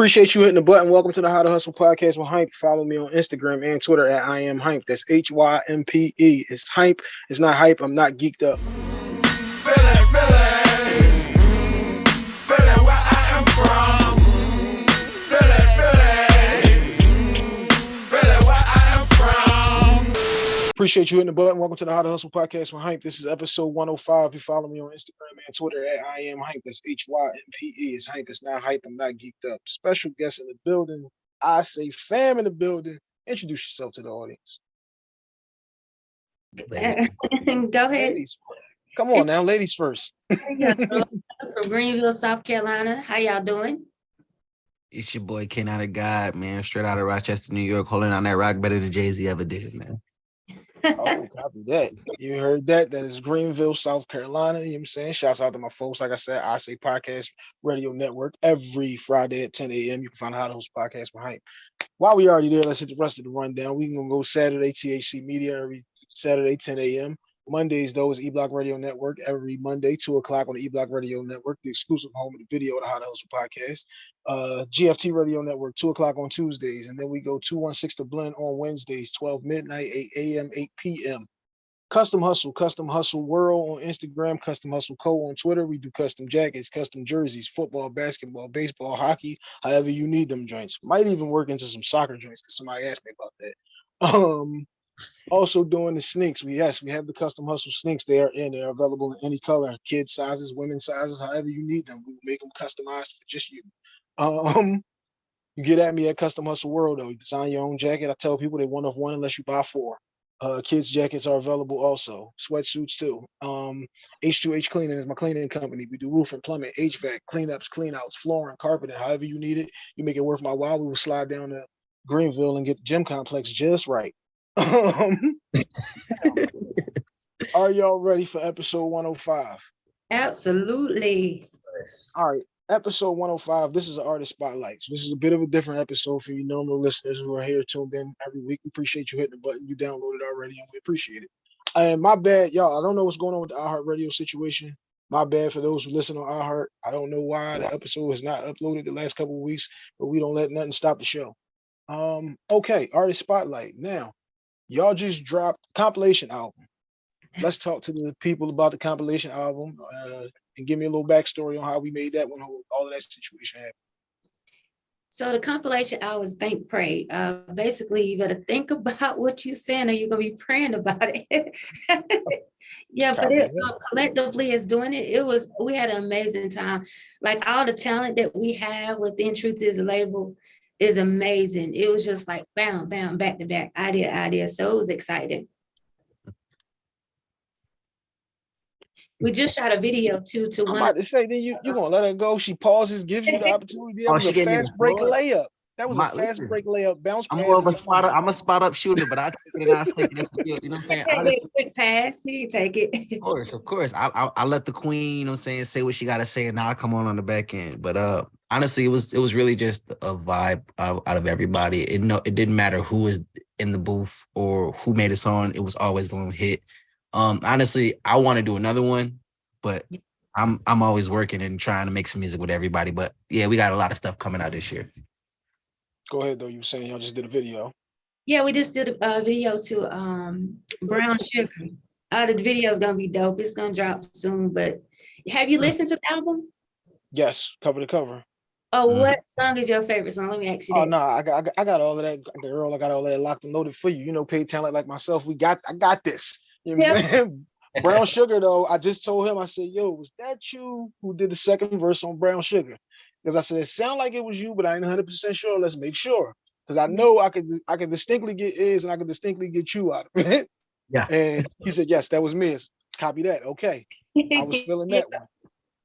Appreciate you hitting the button. Welcome to the How to Hustle podcast with Hype. Follow me on Instagram and Twitter at I am Hype. That's H Y M P E. It's Hype. It's not hype. I'm not geeked up. Appreciate you hitting the button. Welcome to the How to Hustle podcast with Hype. This is episode 105. You follow me on Instagram and Twitter at I am Hype. That's H Y M P E. It's Hype. It's not hype. I'm not geeked up. Special guest in the building. I say fam in the building. Introduce yourself to the audience. Go ahead. Ladies, come on now, ladies first. From Greenville, South Carolina. How y'all doing? It's your boy Ken out of God, man. Straight out of Rochester, New York, holding on that rock better than Jay Z ever did, man. Oh, copy that. You heard that. That is Greenville, South Carolina. You know what I'm saying? Shouts out to my folks. Like I said, I say podcast radio network every Friday at 10 a.m. You can find How to Hustle Podcast behind. While we already there, let's hit the rest of the rundown. We can go Saturday, THC Media every Saturday, 10 a.m. Mondays, though, is E Block Radio Network every Monday, 2 o'clock on the E Block Radio Network, the exclusive home of the video of the How to Hustle podcast. Uh, GFT Radio Network, 2 o'clock on Tuesdays. And then we go 216 to Blend on Wednesdays, 12 midnight, 8 a.m., 8 p.m. Custom Hustle, Custom Hustle World on Instagram, Custom Hustle Co. on Twitter. We do custom jackets, custom jerseys, football, basketball, baseball, hockey, however you need them joints. Might even work into some soccer joints because somebody asked me about that. Um, also doing the sneaks. We yes, we have the custom hustle sneaks. They are in. They're available in any color, kid sizes, women sizes, however you need them. We make them customized for just you. Um, you get at me at Custom Hustle World though. You design your own jacket. I tell people they one of one unless you buy four. Uh, kids jackets are available also. Sweatsuits too. Um, H2H Cleaning is my cleaning company. We do roof and plumbing, HVAC, cleanups, cleanouts, flooring, carpeting, however you need it. You make it worth my while. We will slide down to Greenville and get the gym complex just right. Um, are y'all ready for episode 105? Absolutely. All right, episode 105. This is an artist spotlight. So this is a bit of a different episode for you normal listeners who are here tuned in every week. We appreciate you hitting the button. You downloaded already, and we appreciate it. And my bad, y'all. I don't know what's going on with the iHeart Radio situation. My bad for those who listen on iHeart. I don't know why the episode has not uploaded the last couple of weeks, but we don't let nothing stop the show. Um, okay, artist spotlight. Now, y'all just dropped compilation album. Let's talk to the people about the compilation album uh, and give me a little backstory on how we made that when all of that situation happened. So the compilation hours think pray. Uh, basically, you better think about what you're saying or you're gonna be praying about it. yeah, but it uh, collectively is doing it. It was we had an amazing time. Like all the talent that we have within Truth is a label is amazing. It was just like bam, bam, back to back, idea, idea. So it was exciting. We mm. just shot a video too to I'm one. about to say, then you you gonna let her go? She pauses, gives you the opportunity. That Oh, was she a gave me the fast break floor. layup. That was a My- fast listen, break layup. Bounce I'm pass. more of a spot up, I'm a spot up shooter, but I take it and I take it. you- You know what I'm saying? Take Honestly, it, quick pass, he take it. Of course, of course. I, I I let the queen, you know what I'm saying, say what she gotta say, and now I come on on the back end. But uh honestly, it was it was really just a vibe out, out of everybody. It no, it didn't matter who was in the booth or who made a song, it was always gonna hit. Um honestly, I want to do another one, but I'm I'm always working and trying to make some music with everybody. But yeah, we got a lot of stuff coming out this year. Go ahead though. You were saying y'all just did a video. Yeah, we just did a uh, video to um Brown Sugar. Uh, the video is gonna be dope. It's gonna drop soon. But have you listened to the album? Yes, cover to cover. Oh, Mhm. what song is your favorite song? Let me ask you Oh that. no, I got, I got I got all of that, girl. I got all that locked and loaded for you. You know, paid talent like myself. We got I got this. You know what I'm saying? Brown Sugar though, I just told him, I said, yo, was that you who did the second verse on Brown Sugar? Because I said it sounded like it was you, but I ain't 100 percent sure. Let's make sure. Because I know I could I could distinctly get is and I could distinctly get you out of it. Yeah. And he said, Yes, that was me. Copy that. Okay. I was feeling Yeah. that one.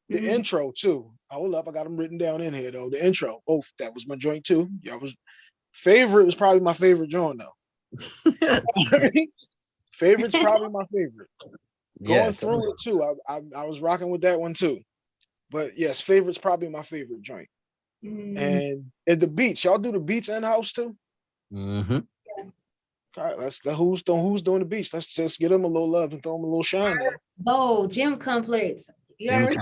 The Mhm. intro too. Hold up, I got them written down in here though. The intro, Oh, that was my joint too. Yeah, was favorite was probably my favorite joint though. Favorite's probably my favorite. Going through it too, I, I I was rocking with that one too. But yes, favorite's probably my favorite joint. Mm, And at the beats, y'all do the beats in house too. Mm -hmm. All right, let's let who's doing who's doing the beats. Let's just get them a little love and throw them a little shine. There. Oh, Gym Complex. You already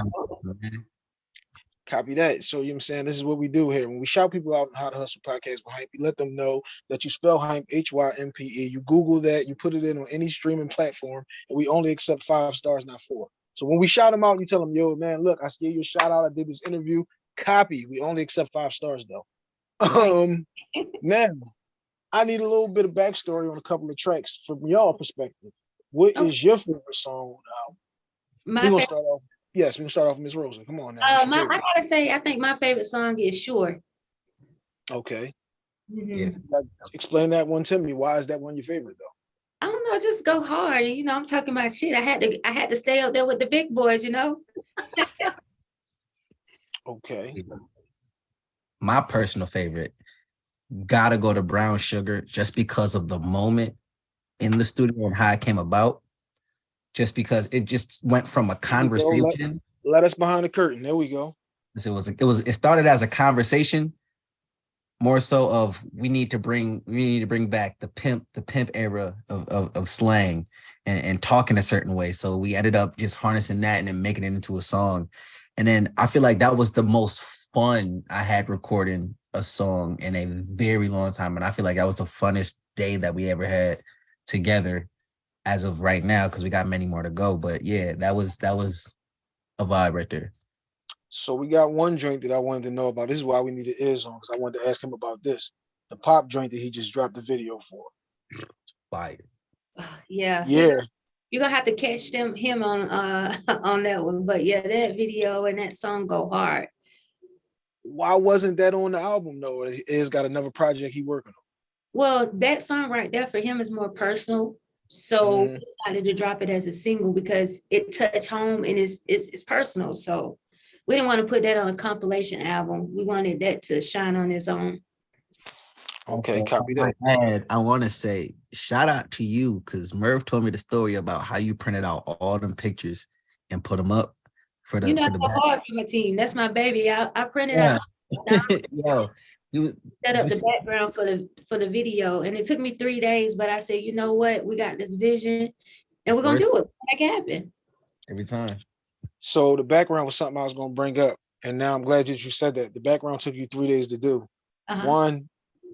Copy that. So you know what I'm saying? This is what we do here. When we shout people out on How to Hustle podcast behind we let them know that you spell Hype H-Y-M-P-E. You Google that, you put it in on any streaming platform, and we only accept five stars, not four. So when we shout them out, you tell them, yo, man, look, I gave you a shout out. I did this interview. Copy. We only accept five stars though. Um now I need a little bit of backstory on a couple of tracks from y'all perspective. What Oh. is your favorite song? Now, My we're gonna start off. Yes, we're gonna start off with Miss Rosa. Come on now. uh, my, I gotta say, I think my favorite song is Sure. Okay. Mhm. Explain that one to me. Why is that one your favorite though? I don't know, just go hard. You know, I'm talking about shit. I had to, I had to stay up there with the big boys, you know? Okay. My personal favorite, gotta go to Brown Sugar just because of the moment in the studio and how it came about. Just because it just went from a let- conversation. Let us behind the curtain. There we go. It was it was it started as a conversation, more so of we need to bring we need to bring back the pimp the pimp era of of, of slang and, and talking a certain way. So we ended up just harnessing that and then making it into a song. And then I feel like that was the most fun I had recording a song in a very long time. And I feel like that was the funnest day that we ever had together as of right now, because we got many more to go. But yeah, that was that was a vibe right there. So we got one joint that I wanted to know about. This is why we needed ears on, because I wanted to ask him about this. The pop joint that he just dropped the video for. Fire. Yeah. Yeah. You're gonna have to catch them, him on, uh, on that one. But yeah, that video and that song go hard. Why wasn't that on the album though? Is got another project he working on. Well, that song right there for him is more personal. So he decided to drop it as a single because it touched home and it's, it's, it's personal. So we didn't want to put that on a compilation album. We wanted that to shine on its own. Okay, copy that. And I want to say shout out to you because Merv told me the story about how you printed out all them pictures and put them up for the You know, for the go hard for my team. That's my baby. I, I printed Yeah. out, Yo, you set up you the s- background for the, for the video and it took me three days, but I said, you know what? We got this vision and we're gonna Worth do it. Make it happen. every time. So the background was something I was gonna bring up, and now I'm glad that you said that. The background took you three days to do. Uh-huh. One,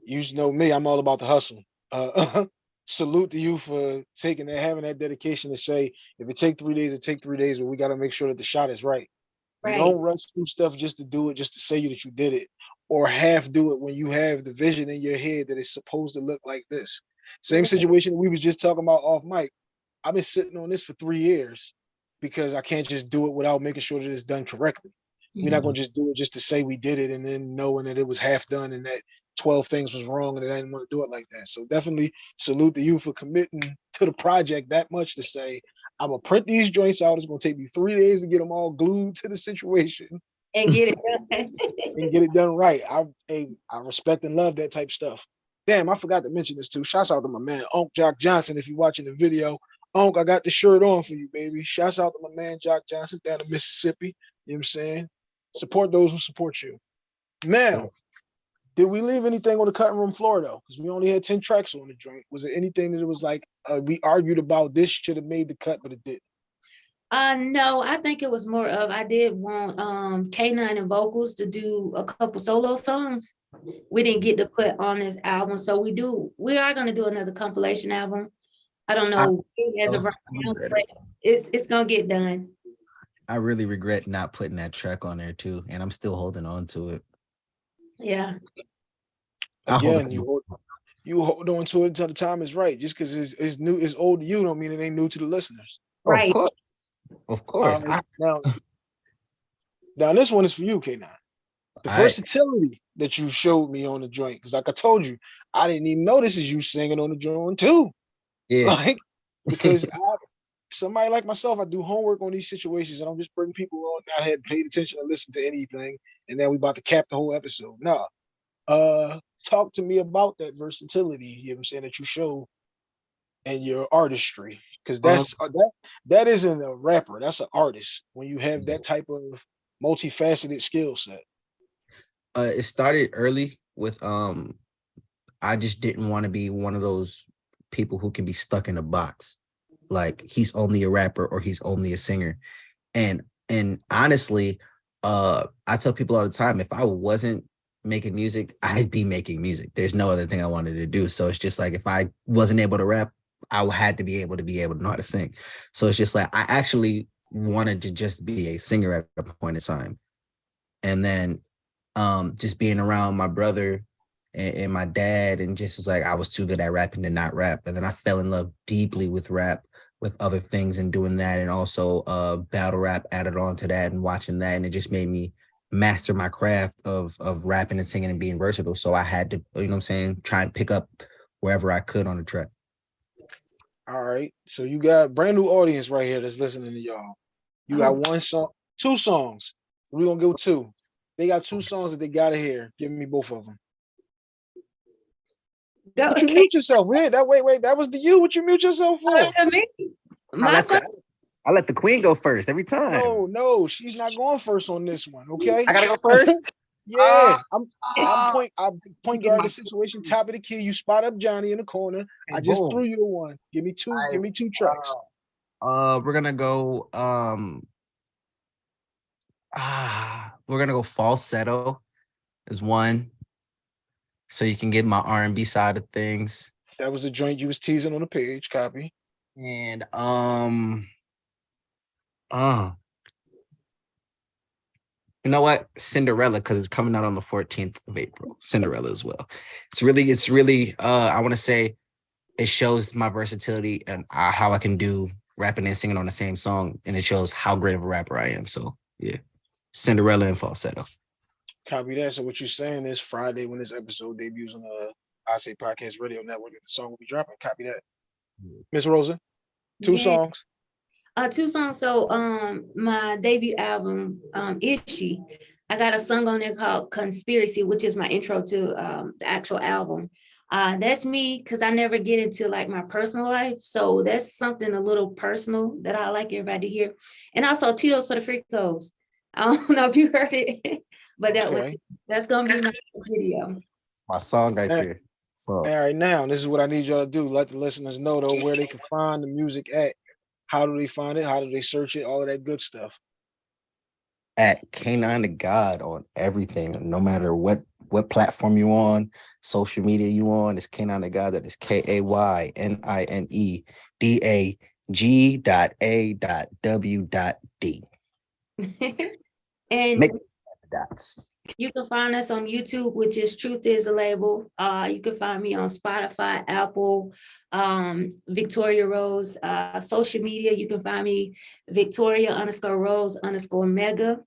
you know me, I'm all about the hustle. Uh, salute to you for taking that, having that dedication to say, if it take three days, it take three days, but we gotta make sure that the shot is right. You don't rush through stuff just to do it, just to say you that you did it, or half do it when you have the vision in your head that it's supposed to look like this. Same situation we was just talking about off mic. I've been sitting on this for three years because I can't just do it without making sure that it's done correctly. We're not gonna mm-hmm. just do it just to say we did it and then knowing that it was half done and that 12 things was wrong and that I didn't want to do it like that. So definitely salute to you for committing to the project that much to say, I'm gonna print these joints out. It's gonna take me three days to get them all glued to the situation And get it done. and get it done right. I hey, I respect and love that type of stuff. Damn, I forgot to mention this too. Shouts out to my man Unc Jock Johnson. If you're watching the video, Unc, I got the shirt on for you, baby. Shouts out to my man Jock Johnson down in Mississippi. You know what I'm saying? Support those who support you. Now, did we leave anything on the cutting room floor though? Because we only had 10 tracks on the joint. Was there anything that it was like uh, we argued about this should have made the cut, but it didn't? Uh, no, I think it was more of, I did want, um, K9 and vocals to do a couple solo songs. We didn't get to put on this album, so we do, we are gonna do another compilation album. I don't know as of right now, but it's, it's gonna get done. I really regret not putting that track on there too, and I'm still holding on to it. Yeah, I hold Again, on. you hold, you hold on to it until the time is right. Just because it's, it's new, it's old to you, don't mean it ain't new to the listeners. right. Of course, of course. Um, I, now, now this one is for you, K9. The I- versatility that you showed me on the joint, because like I told you, I didn't even notice is you singing on the joint too. Yeah, Like, because I, somebody like myself, I do homework on these situations, and I'm just bringing people on that had paid attention to listen to anything, and then we about to cap the whole episode. Nah, uh, talk to me about that versatility. You know what I'm saying that you show and your artistry, because that's uh, that that isn't a rapper, that's an artist. When you have that type of multifaceted skill set. uh, it started early with um, I just didn't want to be one of those people who can be stuck in a box, like he's only a rapper or he's only a singer, and and honestly, uh I tell people all the time if I wasn't making music, I'd be making music. There's no other thing I wanted to do. So it's just like if I wasn't able to rap, I had to be able to be able to know how to sing. So it's just like I actually wanted to just be a singer at a point in time. And then um just being around my brother and, and my dad and just was like I was too good at rapping to not rap. And then I fell in love deeply with rap with other things and doing that and also uh battle rap added on to that and watching that and it just made me master my craft of of rapping and singing and being versatile so i had to you know what i'm saying try and pick up wherever i could on the track All right. So you got brand new audience right here that's listening to y'all. You got Oh. one song, two songs. We're gonna go two. They got two songs that they gotta hear. Give me both of them. Go, But you mute yourself. Wait, that wait, wait, that was the you. What you mute yourself for? to me. I let, song, the, I let the queen go first every time No, no, she's not going first on this one. Okay. i gotta go first Yeah, I'm I'm Ah. point I'm point guard the situation, top of the key. You spot up Johnny in the corner. I just Boom. threw you a one. Give me two, I- give me two tracks. uh we're gonna go um ah we're gonna go falsetto is one so you can get my r&b side of things. That was the joint you was teasing on the page. Copy. and um uh you know what? Cinderella because it's coming out on the 14th of april. Cinderella as well. It's really it's really uh i want to say it shows my versatility and uh, how i can do rapping and singing on the same song and it shows how great of a rapper i am. So yeah. Cinderella and falsetto Copy that. So what you're saying is Friday when this episode debuts on the I Say Podcast Radio Network, the song will be dropping. Copy that. Miss Rosa, two Yeah. songs. Uh, two songs. So, um, my debut album, um, Itchy, I got a song on there called Conspiracy, which is my intro to um the actual album. Uh, that's me because I never get into like my personal life. So that's something a little personal that I like everybody to hear. And also Teals for the Freakos. I don't know if you heard it, but that was, that's gonna be my video. my song right Hey. there so All right, now this is what I need y'all to do. Let the listeners know though where they can find the music at. How do they find it? How do they search it? All of that good stuff. at K9 to God on everything, no matter what what platform you on, social media you on, it's K9 to God. That is K A Y N I N E D A G dot A dot W dot D. and Make dots. You can find us on YouTube, which is Truth is a Label. Uh, you can find me on Spotify, Apple, um, Victoria Rose, uh, social media. You can find me Victoria underscore Rose underscore Mega.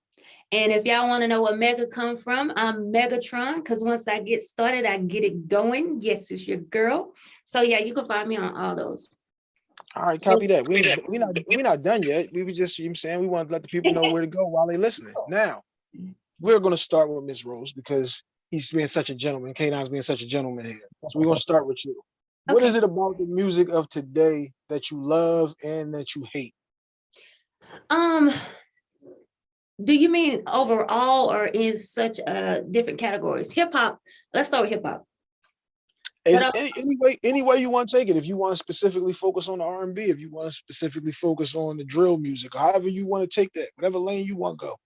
And if y'all want to know where Mega come from, I'm Megatron, because once I get started, I get it going. Yes, it's your girl. So yeah, you can find me on all those. All right, copy that. We ain't- we not we not done yet. We was just you know what I'm saying we want to let the people know where to go while they listening. Now, we're gonna start with Miss Rose because he's being such a gentleman. K9's being such a gentleman here. So we're gonna start with you. What Okay. is it about the music of today that you love and that you hate? Um, do you mean overall or in such uh different categories? Hip hop. Let's start with hip hop. Uh, any, any way any way you want to take it. If you want to specifically focus on the R and B, if you want to specifically focus on the drill music, however you want to take that, whatever lane you want to go.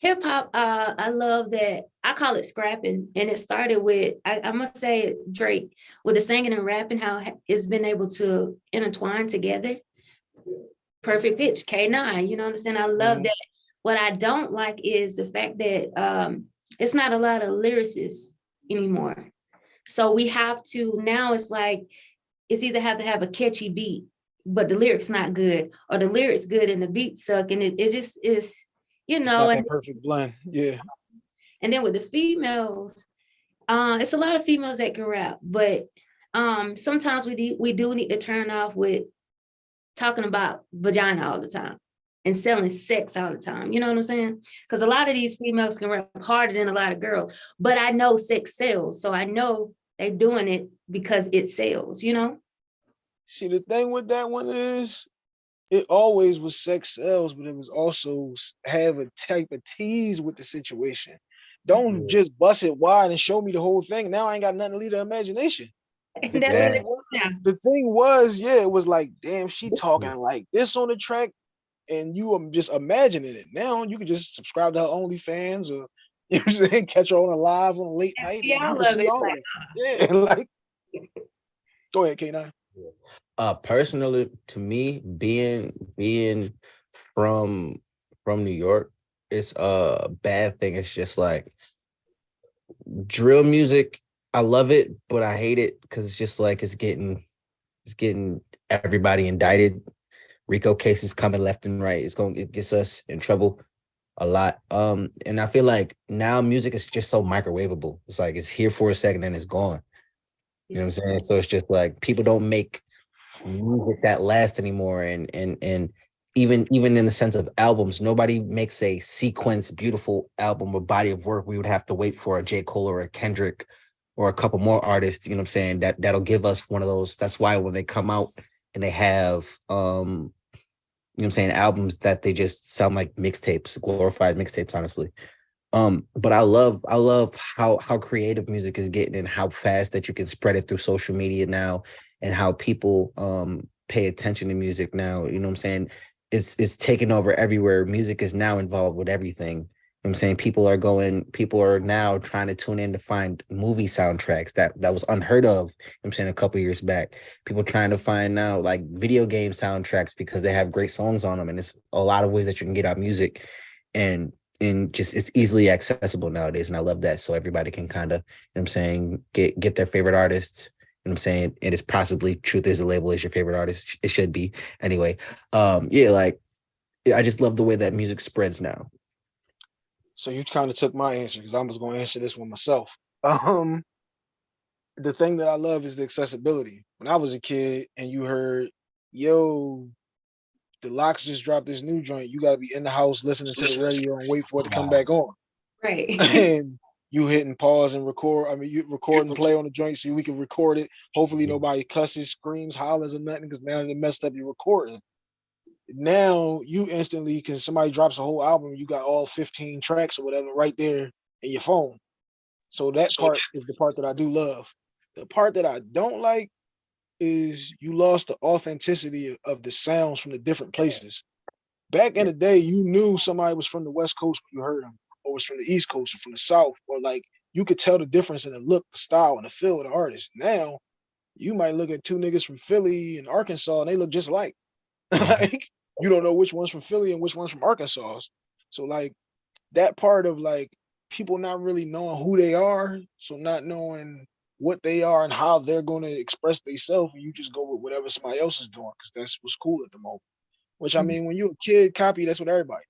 Hip hop, uh, I love that. I call it scrapping, and it started with I, I must say Drake with the singing and rapping, how it's been able to intertwine together. Perfect pitch, K9. You know what I'm saying? I love Mhm. that. What I don't like is the fact that um, it's not a lot of lyricists anymore. So we have to now. It's like it's either have to have a catchy beat, but the lyrics not good, or the lyrics good and the beat suck, and it, it just is. You know, and perfect blend. Yeah. and then with the females, uh, it's a lot of females that can rap, but um, sometimes we do, we do need to turn off with talking about vagina all the time and selling sex all the time. You know what I'm saying? Because a lot of these females can rap harder than a lot of girls, but I know sex sells, so I know they're doing it because it sells. You know? See, the thing with that one is, it always was sex sells, but it was also have a type of tease with the situation. Don't Yeah. just bust it wide and show me the whole thing. Now I ain't got nothing to lead the imagination. The that's Yeah. thing was- yeah. the thing was, yeah, it was like, damn, she talking like this on the track. and you are just imagining it. Now you can just subscribe to her OnlyFans or you know what I'm saying, catch her on a live on a late night. see and you all can of see it, like. Uh-uh. Yeah, like go ahead, K9. Uh personally to me being being from from new york it's a bad thing. It's just like drill music i love it but i hate it because it's just like it's getting it's getting everybody indicted. Rico cases coming left and right. It's going it gets us in trouble a lot. Um and i feel like now music is just so microwavable. It's like it's here for a second and it's gone. You know what i'm saying? So it's just like people don't make music that lasts anymore. And and and even even in the sense of albums nobody makes a sequence beautiful album or body of work. We would have to wait for a j. Cole or a kendrick or a couple more artists you know what i'm saying that that'll give us one of those. That's why when they come out and they have um you know what i'm saying albums that they just sound like mixtapes glorified mixtapes honestly. Um but i love i love how how creative music is getting and how fast that you can spread it through social media now and how people um pay attention to music now you know what i'm saying? It's it's taken over everywhere. Music is now involved with everything. You know i'm saying? People are going people are now trying to tune in to find movie soundtracks that that was unheard of you know i'm saying a couple years back. People trying to find now like video game soundtracks because they have great songs on them and it's a lot of ways that you can get out music and and just it's easily accessible nowadays and i love that so everybody can kind of you know what i'm saying get get their favorite artists you know what i'm saying And it is possibly truth is a label is your favorite artist it should be anyway um yeah like i just love the way that music spreads now So you kind of took my answer because I was going to answer this one myself. Um, the thing that I love is the accessibility. When I was a kid and you heard, yo, the LOX just dropped this new joint, you got to be in the house listening to the radio and wait for it to come back on. Right. and you hitting pause and record. I mean, you record and play on the joint so we can record it. Hopefully, nobody cusses, screams, hollers, or nothing because now they messed up your recording. Now you instantly, because somebody drops a whole album, you got all 15 tracks or whatever right there in your phone. So that part is the part that I do love. The part that I don't like is you lost the authenticity of- the sounds from the different places. Back in the day, you knew somebody was from the West Coast when you heard them, was from the East Coast or from the South, or like you could tell the difference in the look, the style, and the feel of the artist. Now, you might look at two niggas from Philly and Arkansas, and they look just like. like you don't know which one's from Philly and which one's from Arkansas. So like that part of like people not really knowing who they are, so not knowing what they are and how they're going to express themselves, and you just go with whatever somebody else is doing because that's what's cool at the moment. Which I Mhm. mean, when you're a kid, copy that's what everybody.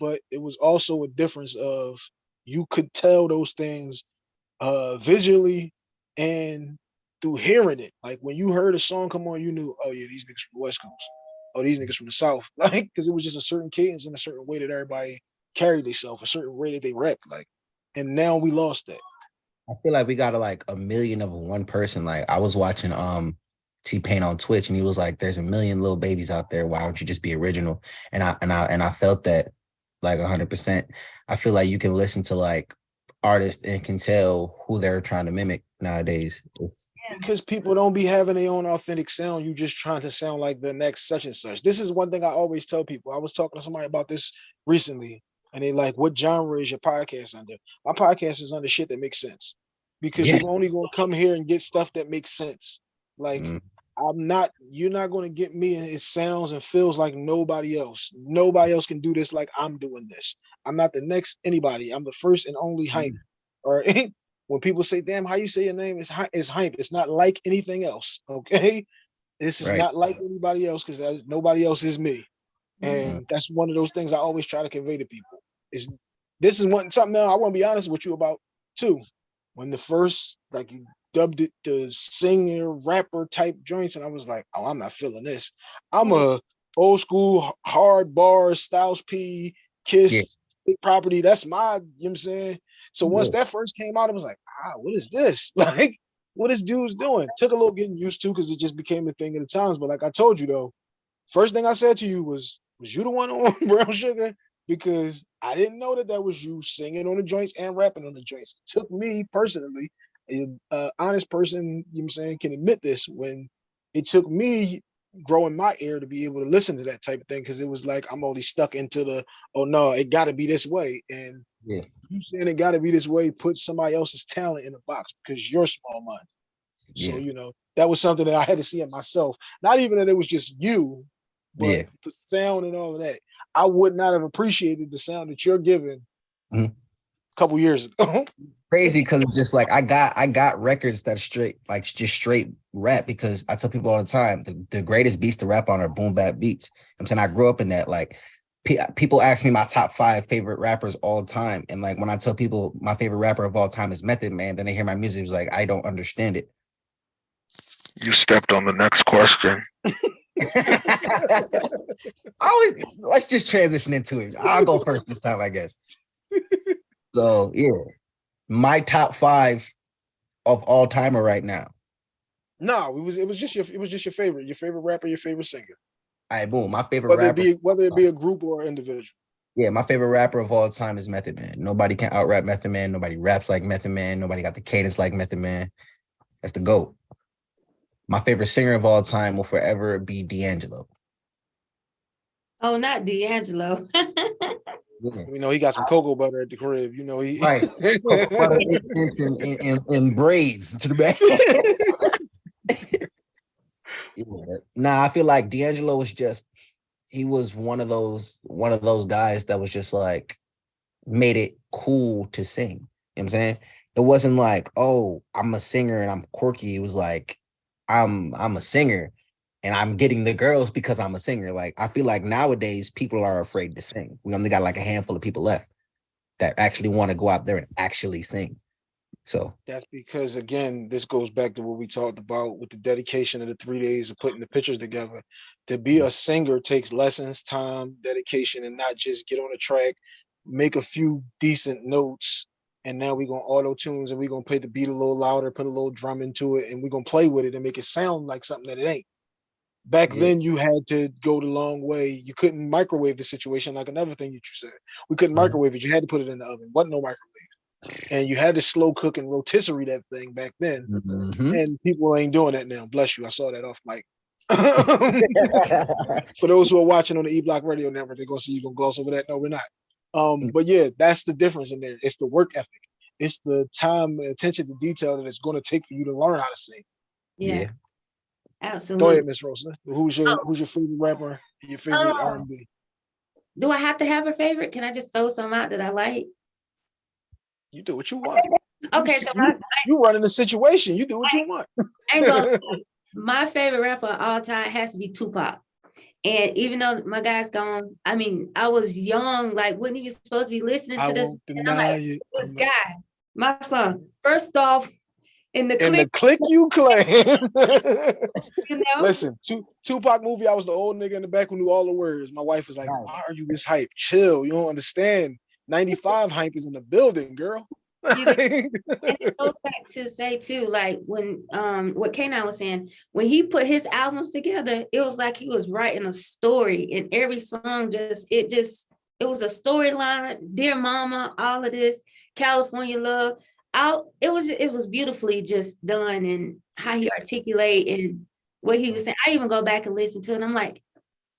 But it was also a difference of you could tell those things uh visually and through hearing it. Like when you heard a song come on, you knew, oh yeah, these niggas from the West Coast. Oh, these niggas from the South. Like, because it was just a certain cadence and a certain way that everybody carried themselves, a certain way that they rapped. Like, and now we lost that. I feel like we got a, like a million of one person. Like I was watching um T Pain on Twitch, and he was like, "There's a million little babies out there. Why don't you just be original?" And I and I and I felt that like hundred percent. I feel like you can listen to like artists and can tell who they're trying to mimic nowadays. It's, because people don't be having their own authentic sound. You just trying to sound like the next such and such. This is one thing I always tell people. I was talking to somebody about this recently, and they like, "What genre is your podcast under?" My podcast is under shit that makes sense, because Yeah. you're only going to come here and get stuff that makes sense. Like Mm. I'm not. You're not going to get me, and it sounds and feels like nobody else. Nobody else can do this like I'm doing this. I'm not the next anybody. I'm the first and only hmm. hype. Or when people say, "Damn, how you say your name is hy- is hype," it's not like anything else. Okay, this is Right. not like anybody else because nobody else is me, hmm. and that's one of those things I always try to convey to people. Is this is one something now I want to be honest with you about too. When the first like you dubbed it the singer rapper type joints, and I was like, oh, I'm not feeling this. I'm a old school hard bar Styles P Kiss Big property. That's my, you know what I'm saying? So once Yeah. that first came out, it was like, ah, what is this? Like, what is dudes doing? Took a little getting used to because it just became a thing of the times. But like I told you though, first thing I said to you was, was you the one on Brown Sugar? Because I didn't know that that was you singing on the joints and rapping on the joints. It took me personally, a uh, honest person, you know what I'm saying, can admit this when it took me growing my ear to be able to listen to that type of thing because it was like I'm only stuck into the oh no, it got to be this way. And Yeah. you saying it got to be this way, put somebody else's talent in a box because you're small minded. So you know that was something that I had to see in myself. Not even that it was just you, but Yeah. the sound and all of that. I would not have appreciated the sound that you're giving Mhm. A couple years ago. crazy because it's just like I got I got records that straight like just straight rap because I tell people all the time the, the greatest beats to rap on are boom bap beats. I'm saying I grew up in that like pe- people ask me my top five favorite rappers all the time and like when I tell people my favorite rapper of all time is Method Man then they hear my music it's like I don't understand it. You stepped on the next question. I always let's just transition into it. I'll go first this time I guess. So yeah, my top five of all timer right now. no, it was it was just your it was just your favorite, your favorite rapper, your favorite singer. All right, boom. My favorite Whether it be whether it be a group or an individual. Yeah, my favorite rapper of all time is Method Man. Nobody can out rap Method Man. Nobody raps like Method Man. Nobody got the cadence like Method Man. That's the GOAT. My favorite singer of all time will forever be D'Angelo. Oh, not D'Angelo. Yeah. You know, he got some cocoa butter at the crib. You know, he Right. and, and, and, and braids to the back. Yeah. Nah, I feel like D'Angelo was just he was one of those one of those guys that was just like made it cool to sing. You know what I'm saying? It wasn't like, oh, I'm a singer and I'm quirky. It was like I'm I'm a singer and I'm getting the girls because I'm a singer. Like I feel like nowadays people are afraid to sing. We only got like a handful of people left that actually want to go out there and actually sing. So That's because again, this goes back to what we talked about with the dedication of the three days of putting the pictures together. To be a singer takes lessons, time, dedication, and not just get on a track, make a few decent notes, and now we're gonna auto tunes and we're gonna play the beat a little louder, put a little drum into it, and we're gonna play with it and make it sound like something that it ain't. Back Yeah. then, you had to go the long way. You couldn't microwave the situation like another thing that you said. We couldn't Mhm. microwave it. You had to put it in the oven. Wasn't no microwave and you had to slow cook and rotisserie that thing back then. mhm. And people ain't doing that now. Bless you. I saw that off mic. For those who are watching on the E Block Radio Network, they're gonna see you gonna gloss over that. No, we're not. Um, but yeah, that's the difference in there. It's the work ethic. It's the time, attention to detail that it's gonna take for you to learn how to sing. Yeah, yeah. Go absolutely. ahead, Miss Rosa. Who's your Oh. who's your favorite rapper? Your favorite Oh. R and B? Do I have to have a favorite? Can I just throw some out that I like? You do what you want. Okay, s- so you- You running the situation. You do what you want. Ain't gonna, my favorite rapper of all time has to be Tupac. And even though my guy's gone, I mean, I was young, like, wasn't even supposed to be listening I to this. won't deny like, it. this guy, my son, first off, in the In the click you claim. you know, Listen, Tu- Tupac movie, I was the old nigga in the back who knew all the words. My wife was like, Right. why are you this hype? Chill, you don't understand. 95 hype is in the building, girl. You and it goes back to say too, like when um what K9 was saying, when he put his albums together, it was like he was writing a story, and every song just it just it was a storyline. Dear Mama, all of this, California Love. Out, it was it was beautifully just done, and how he articulate and what he was saying. I even go back and listen to it. And I'm like,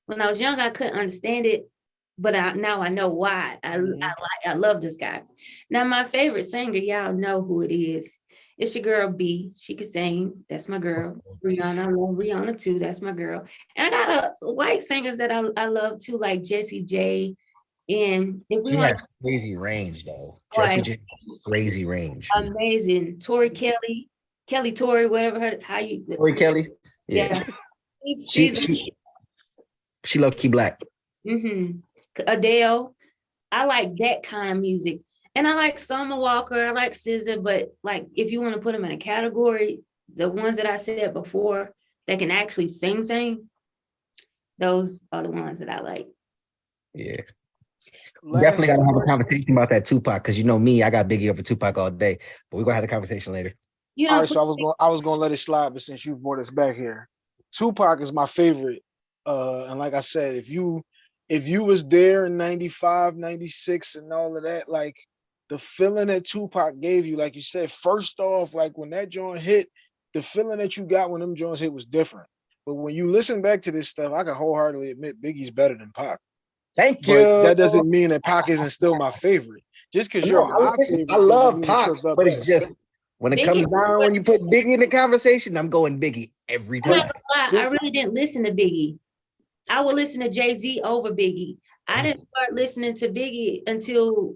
when I was young, I couldn't understand it, but I, now I know why. I, Mhm. I like I love this guy. Now my favorite singer, y'all know who it is. It's your girl B. She can sing. That's my girl. Rihanna, I love Rihanna too. That's my girl. And I got a white singers that I, I love too, like Jessie J. And if we She has crazy range though. Boy. Jessie J crazy range. amazing, Tori Kelly, Kelly Tori, whatever her how you Tori Kelly. yeah. Yeah. She's, She she, she low key black. Mm-hmm. Adele. I like that kind of music. And I like Summer Walker, I like SZA, but like if you want to put them in a category, the ones that I said before that can actually sing, sing, those are the ones that I like. Yeah. We definitely gotta have a conversation about that Tupac because you know me, I got Biggie over Tupac all day, but we're gonna have a conversation later. You know, right, so I was gonna I was going to let it slide, but since you brought us back here, Tupac is my favorite. Uh, and like I said, if you if you was there in 95, 96 and all of that, like the feeling that Tupac gave you, like you said, first off, like when that joint hit, the feeling that you got when them joints hit was different. But when you listen back to this stuff, I can wholeheartedly admit Biggie's better than Pac. Thank you. But that doesn't mean that Pac isn't still my favorite. Just because you're No, I, my listen, favorite, I love mean Pac, you're but it's best. just when it Biggie- comes down when you put Biggie in the conversation, I'm going Biggie every I'm time. gonna I really didn't listen to Biggie. I would listen to Jay-Z over Biggie. I didn't start listening to Biggie until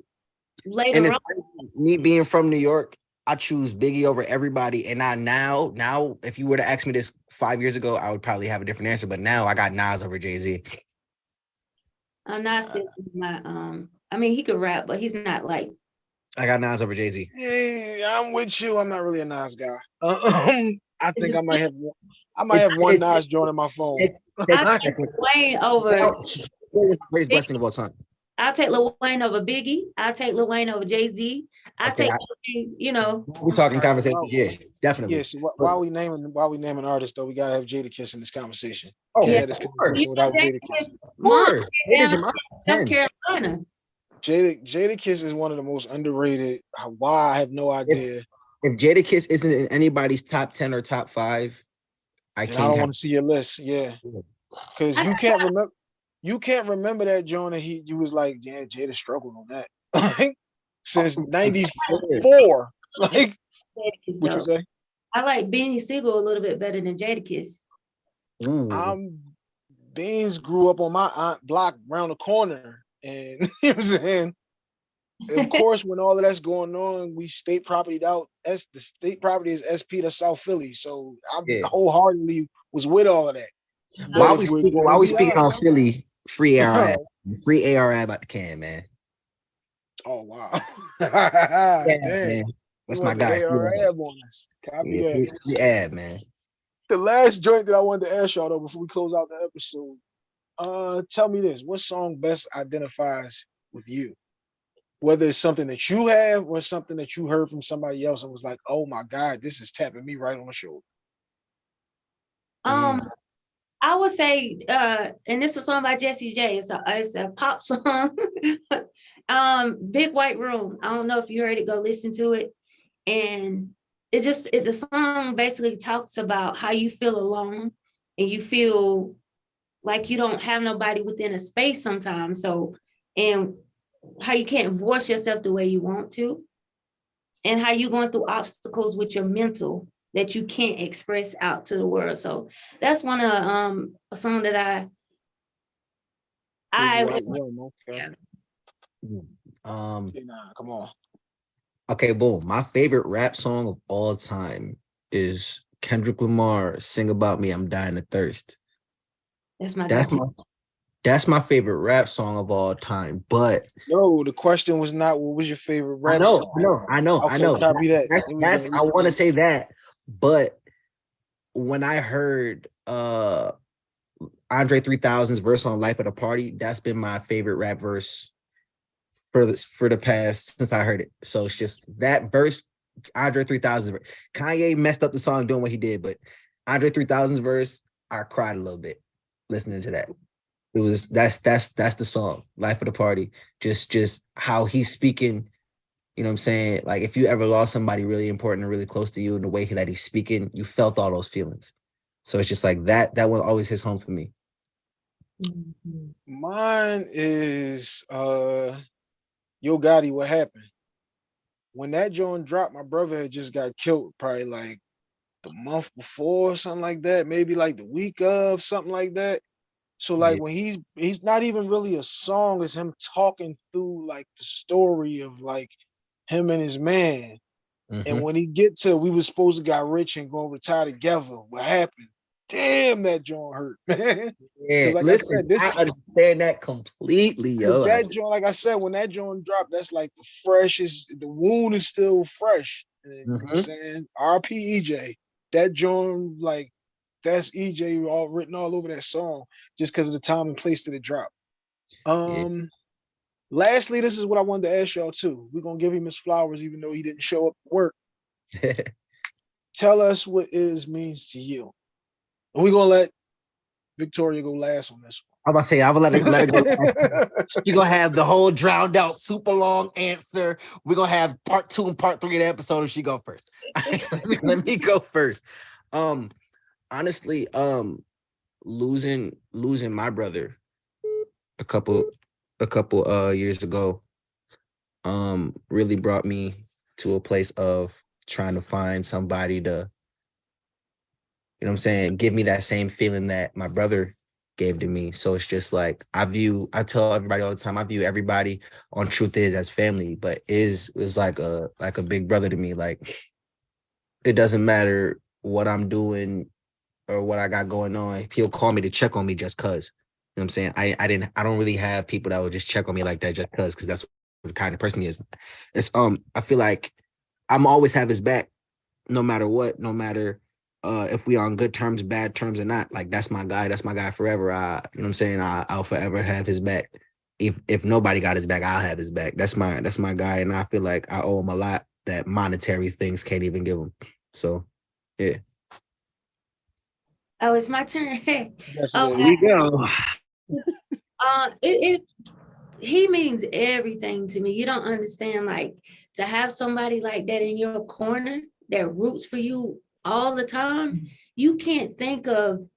And later it's on. me being from New York, I choose Biggie over everybody. And I now, now, if you were to ask me this five years ago, I would probably have a different answer. But now I got Nas over Jay Z. I'm not my um. I mean, he could rap, but he's not like. I got Nas over Jay Z. Yeah, I'm with you. I'm not really a Nas guy. Um, I think I might have one. I might have one Nas joint in my phone. it's- I take Wayne over. Greatest blessing of all time. I'll take Lil Wayne over Biggie. I'll take Lil Wayne over Jay-Z. I Okay, take, I- you know, We're talking Alright, conversation. well, Yeah, definitely. Yeah, so wh- while we naming while we naming artists though, we gotta have Jadakiss in this conversation. Oh, Can't yeah, this of course. conversation without Jada Jadakiss. Kiss, Of course. It is in my South 10. Carolina. Jada Jadakiss is one of the most underrated. Uh, why I have no idea. If Jadakiss isn't in anybody's top 10 or top five, I And can't don't want to see your list. Yeah, Yeah. because you can't remember. You can't remember that joint. And he, you was like, yeah, Jada struggled on that. Oh, like since '94. Like Jadakiss, what you say? I like Beanie Sigel a little bit better than Jadakiss. Ooh. Mm. I'm Beans grew up on my aunt block around the corner, and you know what I'm saying. Of course, when all of that's going on, we state property out. S the state property is SP to South Philly, so I Yeah. wholeheartedly was with all of that. while if we we're speak, while we be speaking on Philly, free AR, free AR about the can, man. Oh wow! Yeah, man. That's my want the guy. AR Yeah, ab. Copy yeah, that. free- free ad, man. The last joint that I wanted to ask y'all though before we close out the episode, uh, tell me this: what song best identifies with you? Whether it's something that you have or something that you heard from somebody else and was like, "Oh my God, this is tapping me right on the shoulder." Um, I would say, uh, and this is a song by Jessie J. It's a it's a pop song. um, Big White Room. I don't know if you heard it. Go listen to it. And it just it, the song basically talks about how you feel alone and you feel like you don't have nobody within a space sometimes. So and how you can't voice yourself the way you want to, and how you're going through obstacles with your mental that you can't express out to the world. So that's one of um a song that I I would- Room, okay. Um, Nah, come on. okay, boom. My favorite rap song of all time is Kendrick Lamar, Sing About Me, I'm Dying of Thirst. that's my That's go-to. my that's my favorite rap song of all time. But No, the question was not what was your favorite I rap know, song. I know, I know, I know. copy that. That's, that's I want to say that, but when I heard uh Andre 3000's verse on Life of the Party, that's been my favorite rap verse for this for the past since I heard it. So it's just that verse, Andre 3000. Kanye messed up the song doing what he did, but Andre 3000's verse, I cried a little bit listening to that. It was that's that's that's the song, Life of the Party. Just just how he's speaking you know what I'm saying? Like if you ever lost somebody really important and really close to you in the way that he's speaking, you felt all those feelings. So it's just like that, that one always hits home for me. Mhm. Mine is uh Yo Gotti, what happened? When that joint dropped, my brother had just got killed probably like the month before, or something like that, maybe like the week of, something like that. So like Yeah. when he's he's not even really a song, it's him talking through like the story of like him and his man. Mhm. And when he get to we was supposed to got rich and go retire together, what happened? Damn, that joint hurt, man. yeah, like I listen, said, this- I understand that completely, yo. that joint, like I said, when that joint dropped, that's like the freshest. The wound is still fresh. And, you know what I'm Mhm. saying RP EJ. That joint, like that's EJ all written all over that song, just because of the time and place that it dropped. Um. Lastly, this is what I wanted to ask y'all too. We're gonna give him his flowers, even though he didn't show up to work. Tell us what is means to you. And we're gonna let Victoria go last on this one. I'm about to say, I'm gonna let it, let it go. You're gonna have the whole drowned out, super long answer. We're gonna have part two and part three of the episode if she go first. let, me, let me go first. Um, honestly, um, losing losing my brother a couple a couple uh years ago um really brought me to a place of trying to find somebody to you know I'm saying, give me that same feeling that my brother gave to me. So it's just like I view, I tell everybody all the time, I view everybody on Truth Is as family, but is is like a like a big brother to me. Like it doesn't matter what I'm doing or what I got going on. He'll call me to check on me just cause. You know what I'm saying? I I didn't I don't really have people that would just check on me like that just cause because that's the kind of person he is. It's um I feel like I'm always have his back no matter what, no matter uh if we on good terms, bad terms or not. Like that's my guy, that's my guy forever. I you know what I'm saying? I, I'll forever have his back. If if nobody got his back, I'll have his back. That's my that's my guy. And I feel like I owe him a lot that monetary things can't even give him. So yeah. Oh, it's my turn. Yes, Oh, it is. go. Uh, it, it, he means everything to me. You don't understand, like, to have somebody like that in your corner that roots for you all the time, you can't think of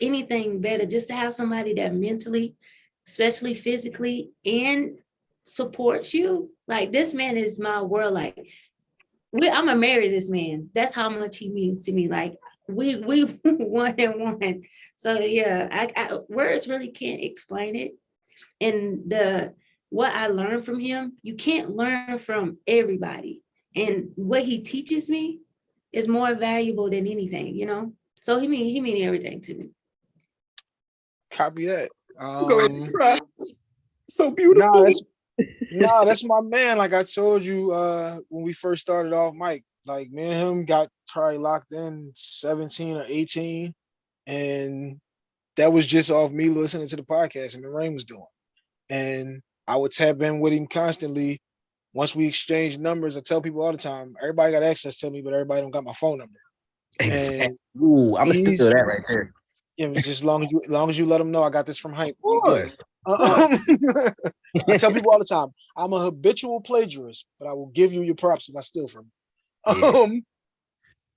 anything better, just to have somebody that mentally, especially physically, and supports you. Like, this man is my world, like, we, I'm gonna marry this man. That's how much he means to me. Like, we, we one and one. So, yeah, I, I, words really can't explain it and the what I learned from him, you can't learn from everybody. And what he teaches me is more valuable than anything, you know? So he mean he mean everything to me. Copy that. Go ahead and Um. So Nah, beautiful. that's nah, that's my man. Like I told you uh when we first started off, Mike. Like me and him got probably locked in 17 or 18. And that was just off me listening to the podcast and the Rain was doing. And I would tap in with him constantly. Once we exchange numbers, I tell people all the time, everybody got access to me, but everybody don't got my phone number. Exactly. And Ooh, I'm gonna to that right there. yeah, just as long as you as long as you let them know I got this from hype. Of we course. Um, I tell people all the time, I'm a habitual plagiarist, but I will give you your props if I steal from you. Yeah. Um,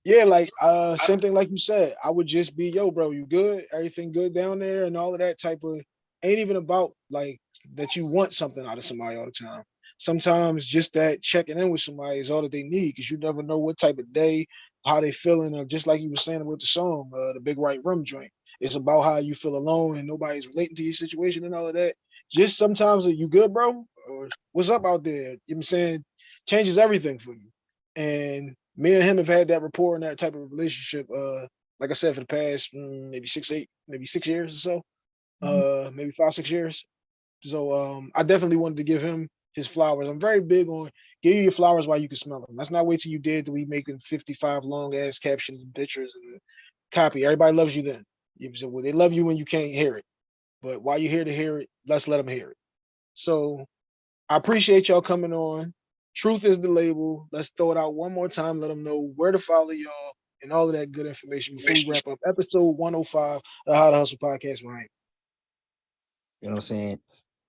yeah, like uh, same thing like you said. I would just be, yo, bro, you good? Everything good down there, and all of that type of. Ain't even about like that you want something out of somebody all the time. Sometimes just that checking in with somebody is all that they need, because you never know what type of day, how they feeling, or just like you were saying with the song, uh, the Big Right Rum joint. It's about how you feel alone and nobody's relating to your situation and all of that. Just sometimes, are you good, bro? Or what's up out there? You know what I'm saying? Changes everything for you. And me and him have had that rapport and that type of relationship, uh, like I said, for the past mm, maybe six, eight, maybe six years or so. Uh, maybe five, six years. So um, I definitely wanted to give him his flowers. I'm very big on give you your flowers while you can smell them. Let's not wait till you dead to be making 55 long ass captions and pictures and copy. Everybody loves you then. You well, they love you when you can't hear it. But while you're here to hear it, let's let them hear it. So I appreciate y'all coming on. Truth is the label. Let's throw it out one more time. Let them know where to follow y'all and all of that good information before we wrap up episode 105 of the How to Hustle podcast. Right. You know what I'm saying?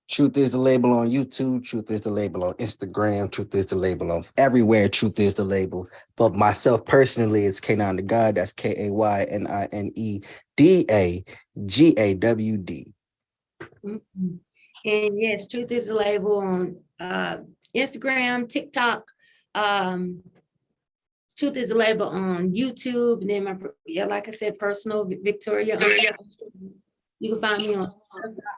Truth is the label on YouTube. Truth is the label on Instagram. Truth is the label on everywhere. Truth is the label. But myself personally, it's K9 the God. That's K A Y N I N E D A G A W D. Mhm. And yes, Truth is the label on uh, Instagram, TikTok. Um, Truth is the label on YouTube. And then my, yeah, like I said, personal Vi- Victoria. You can find me on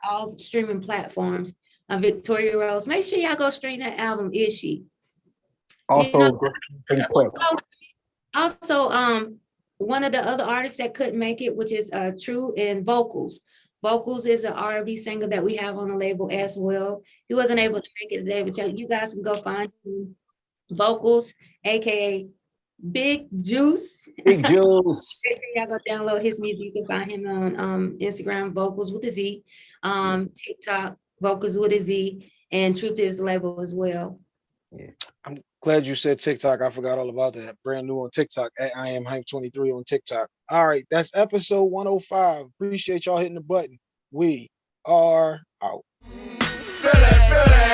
all streaming platforms. Uh, Victoria Rose. Make sure y'all go stream that album. Is she? Also, know- just pretty quick. Also, um, one of the other artists that couldn't make it, which is uh True in Vocals. Vocals is an R&B singer that we have on the label as well. He wasn't able to make it today, but you- guys can go find him. Vocals, AKA Big Juice. Big Juice. Y'all go download his music. You can find him on um Instagram, Vocals with a Z, um TikTok, Vocals with a Z, and Truth is the label as well. Glad you said TikTok. I forgot all about that. Brand new on TikTok at I am hype 23 on TikTok. All right, that's episode 105. Appreciate y'all hitting the button. We are out. Feel it, feel it.